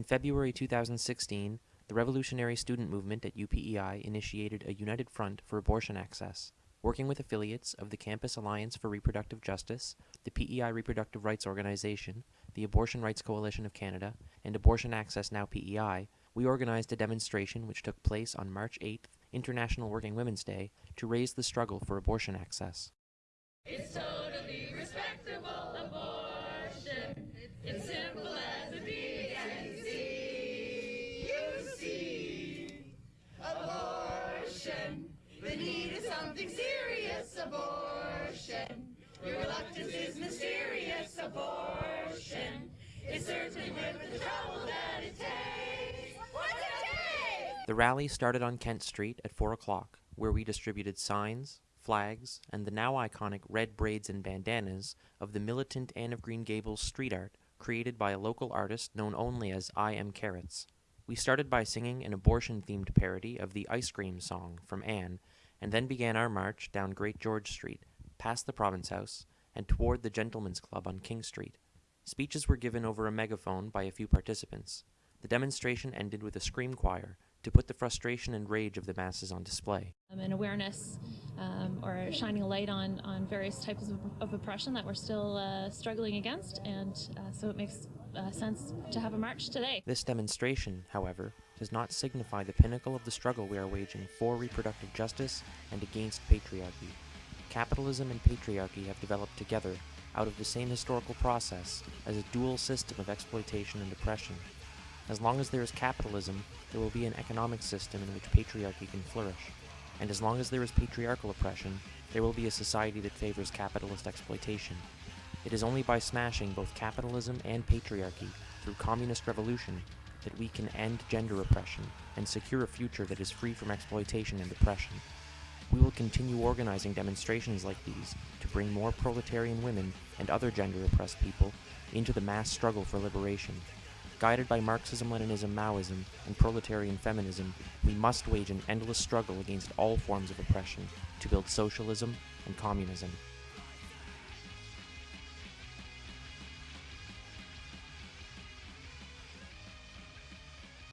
In February 2016, the revolutionary student movement at UPEI initiated a united front for abortion access, working with affiliates of the Campus Alliance for Reproductive Justice, the PEI Reproductive Rights Organization, the Abortion Rights Coalition of Canada, and Abortion Access Now PEI, we organized a demonstration which took place on March 8th, International Working Women's Day, to raise the struggle for abortion access. It's totally something serious. Abortion. Your reluctance is mysterious. Abortion. It's certainly worth the trouble that it takes. What's it take? The rally started on Kent Street at 4 o'clock, where we distributed signs, flags, and the now iconic red braids and bandanas of the militant Anne of Green Gables street art created by a local artist known only as I Am Carrots. We started by singing an abortion themed parody of the Ice Cream song from Anne, and then began our march down Great George Street, past the Province House, and toward the Gentlemen's Club on King Street. Speeches were given over a megaphone by a few participants. The demonstration ended with a scream choir to put the frustration and rage of the masses on display. um, and awareness um, or shining a light on, on various types of, of oppression that we're still uh, struggling against. And uh, so it makes uh, sense to have a march today. This demonstration, however, does not signify the pinnacle of the struggle we are waging for reproductive justice and against patriarchy. Capitalism and patriarchy have developed together out of the same historical process as a dual system of exploitation and oppression. As long as there is capitalism, there will be an economic system in which patriarchy can flourish. And as long as there is patriarchal oppression, there will be a society that favors capitalist exploitation. It is only by smashing both capitalism and patriarchy through communist revolution that we can end gender oppression and secure a future that is free from exploitation and oppression. We will continue organizing demonstrations like these to bring more proletarian women and other gender oppressed people into the mass struggle for liberation. Guided by Marxism, Leninism, Maoism, and proletarian feminism, we must wage an endless struggle against all forms of oppression to build socialism and communism.